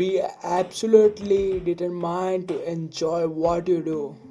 be absolutely determined to enjoy what you do.